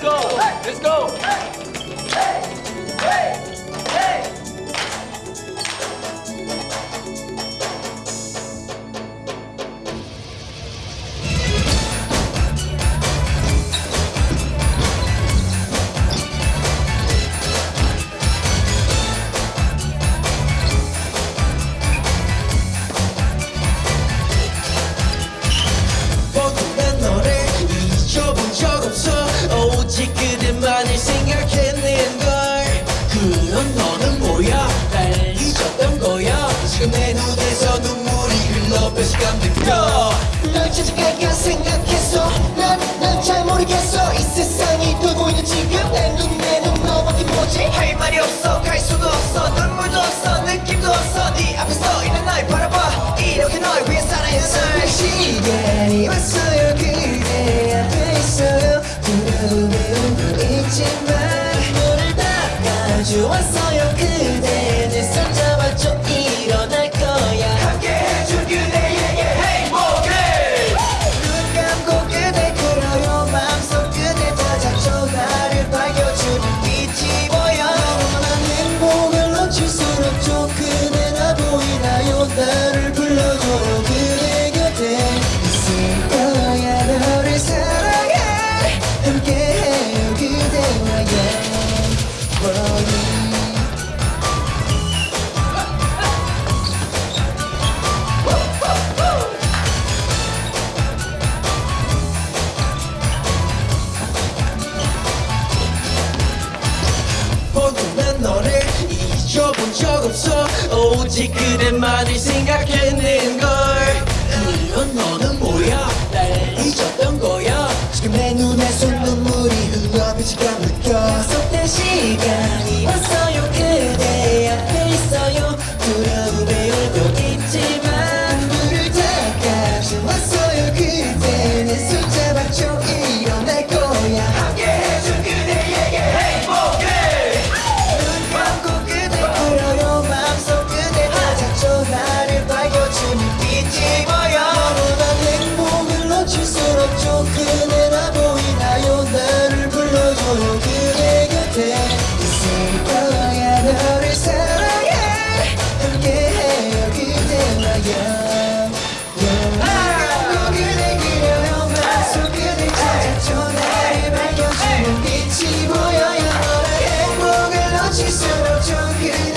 go. Let's go. 느껴. 널 찾아갈까 생각했어. 난난 잘 모르겠어. 이 세상이 돌고 있는 지금 내 눈에는 너밖에 보지? 할 말이 없어. 갈 수도 없어. 눈물도 없어. 느낌도 없어. 네 앞에 서 있는 날 바라봐. 이렇게 널 위해 살아야 살 시간이 왔어 오직 그대만을 걸 again.